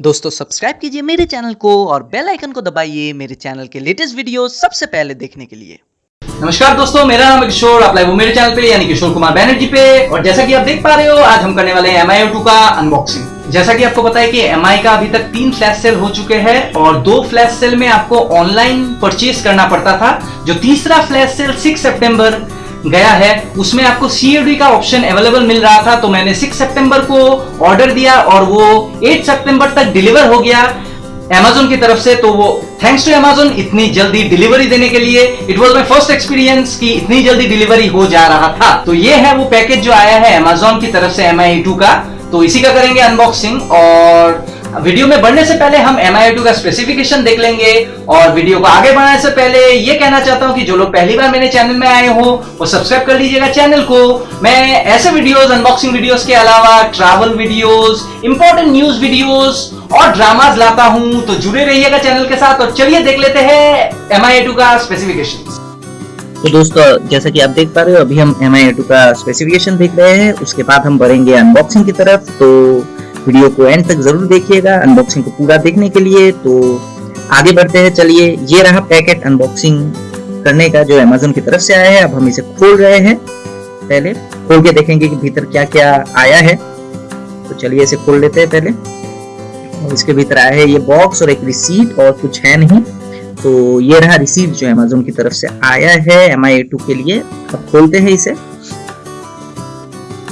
दोस्तों सब्सक्राइब कीजिए मेरे चैनल को और बेल आइकन को दबाइए मेरे चैनल के लेटेस्ट वीडियो सबसे पहले देखने के लिए। नमस्कार दोस्तों, मेरा नाम किशोर। आप लाइव मेरे चैनल पे, यानी किशोर कुमार बैनर्जी पे। और जैसा कि आप देख पा रहे हो, आज हम करने वाले हैं एम का अनबॉक्सिंग जैसा कि आपको पता है कि एम का अभी तक तीन फ्लैश सेल हो चुके हैं और दो फ्लैश सेल में आपको ऑनलाइन परचेज करना पड़ता था, जो तीसरा फ्लैश सेल 6 सितंबर गया है। उसमें आपको सीएडी का ऑप्शन अवेलेबल मिल रहा था तो मैंने 6 सितंबर को ऑर्डर दिया और वो 8 सितंबर तक डिलीवर हो गया Amazon की तरफ़ से। तो वो थैंक्स टू Amazon, इतनी जल्दी डिलीवरी देने के लिए it was my first experience कि इतनी जल्दी डिलीवरी हो जा रहा था। तो ये है वो पैकेज जो आया है Amazon की तरफ़ से Mi का। तो इसी का करेंगे अनबॉक्सिंग और वीडियो में बढ़ने से पहले हम एम का स्पेसिफिकेशन देख लेंगे और वीडियो को आगे बढ़ाने से पहले ये कहना चाहता हूँ कि जो लोग पहली बार मेरे चैनल में आए हो, वो सब्सक्राइब कर लीजिएगा चैनल को। मैं ऐसे वीडियोस अनबॉक्सिंग वीडियोस के अलावा travel videos important news videos और ड्रामाज लाता हूँ तो जुड़े रहिएगा चैनल के साथ और चलिए देख लेते हैं एम का स्पेसिफिकेशन तो दोस्तों, जैसा कि आप देख पा रहे हो, अभी हम एम का स्पेसिफिकेशन देख रहे हैं, उसके बाद हम बढ़ेंगे अनबॉक्सिंग की तरफ़ तो वीडियो को एंड तक ज़रूर देखिएगा अनबॉक्सिंग को पूरा देखने के लिए। तो आगे बढ़ते हैं, चलिए, ये रहा पैकेट अनबॉक्सिंग करने का जो अमेजोन की तरफ़ से आया है। अब हम इसे खोल रहे हैं। पहले खोल के देखेंगे कि भीतर क्या क्या आया है। तो चलिए इसे खोल लेते हैं पहले। और इसके भीतर आया है ये बॉक्स और एक रिसीट और कुछ है नहीं। तो ये रहा रिसीट जो अमेजोन की तरफ़ से आया है एम आई के लिए। अब खोलते हैं इसे।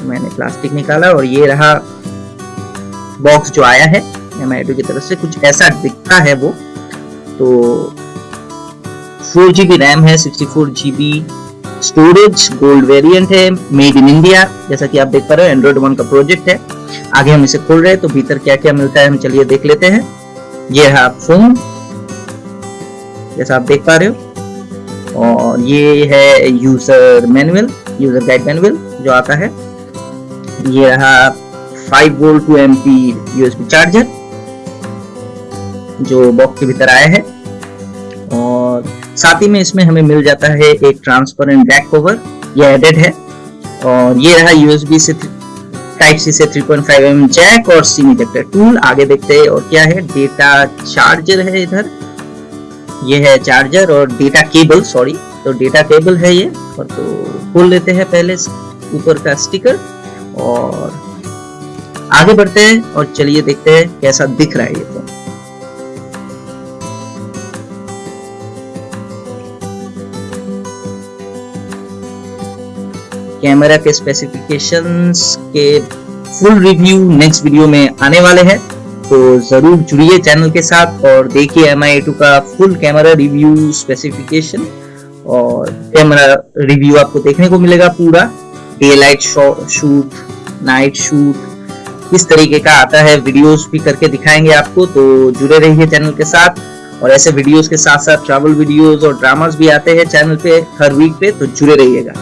मैंने प्लास्टिक निकाला और ये रहा बॉक्स जो आया है एम की तरफ़ से कुछ ऐसा दिखता है वो। तो फोर जीबी रैम है sixty four GB storage gold variant है मेड इन इंडिया जैसा कि आप देख पा रहे हो एंड्रॉइड वन का प्रोजेक्ट है। आगे हम इसे खोल रहे हैं तो भीतर क्या क्या मिलता है हम चलिए देख लेते हैं। ये है फ़ोन जैसा आप देख पा रहे हो। और ये है user manual user guide manual जो आता है। ये रहा 5 volt two amp USB charger, जो बॉक्स के भीतर आया है। और साथ ही में इसमें हमें मिल जाता है एक ट्रांसपेरेंट बैक कवर ये एडेड है। और ये रहा यूएसबी से टाइप सी से 3.5 पॉइंट mm जैक और सिम इजेक्टर टूल आगे देखते हैं और क्या है डेटा चार्जर है इधर। ये है चार्जर और डेटा केबल सॉरी तो डेटा केबल है ये, और तो खोल लेते हैं पहले ऊपर का स्टिकर और आगे बढ़ते हैं और चलिए देखते हैं कैसा दिख रहा है ये फ़ोन कैमरा के स्पेसिफिकेशंस के फुल रिव्यू नेक्स्ट वीडियो में आने वाले हैं। तो ज़रूर जुड़िए चैनल के साथ और देखिए एम आई का फुल कैमरा रिव्यू स्पेसिफिकेशन और कैमरा रिव्यू आपको देखने को मिलेगा पूरा। Day light shoot night shoot किस तरीके का आता है वीडियोस भी करके दिखाएँगे आपको तो जुड़े रहिए चैनल के साथ। और ऐसे वीडियोस के साथ साथ ट्रैवल वीडियोस और ड्रामास भी आते हैं चैनल पे हर वीक पे तो जुड़े रहिएगा।